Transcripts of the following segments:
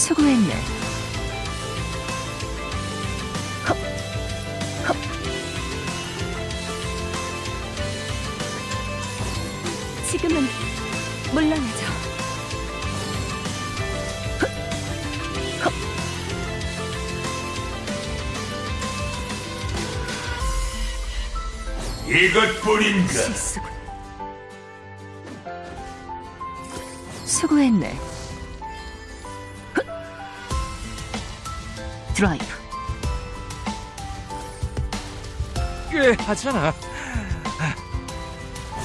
수고했네. 헉, 헉. 지금은 물러나죠. 이것뿐인가? 실수군. 수고했네. 드라이브. 꽤 하잖아.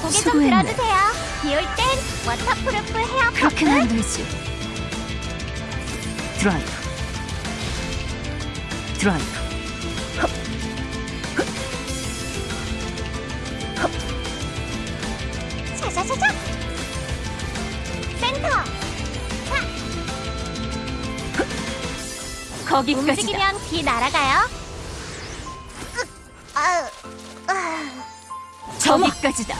고개 좀 수고했네. 들어주세요. 비올 땐 waterproof hair 그렇게는. 안 되지. 드라이브. 드라이브. 샤샤샤샤. 센터. 거기까지다. 움직이면 비 날아가요. 아, 저기까지다.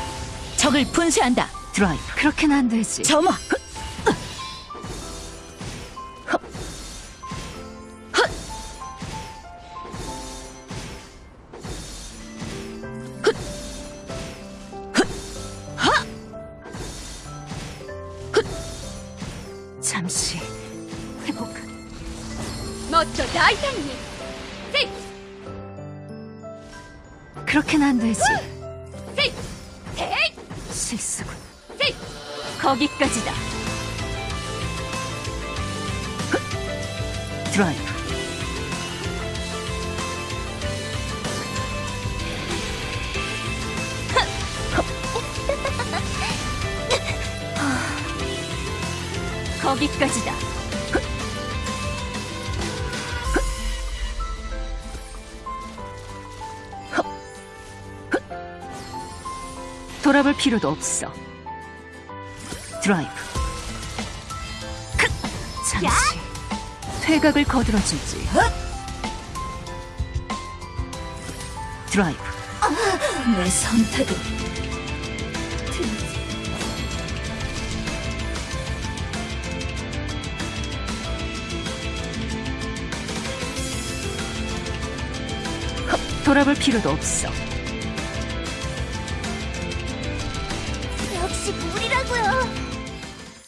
적을 분쇄한다. 드라이브. 그렇게는 안 되지. 점화. 잠시 회복. 멋져 다이탄님. 그렇게는 안 되지. 셋, 셋, 실수군. 셋. 거기까지다. 드라이브. 거기까지다. 돌아볼 필요도 없어. 드라이브. 크! 잠시 퇴각을 거들어주지. 드라이브. 내 선택은 돌아볼 필요도 없어. 不要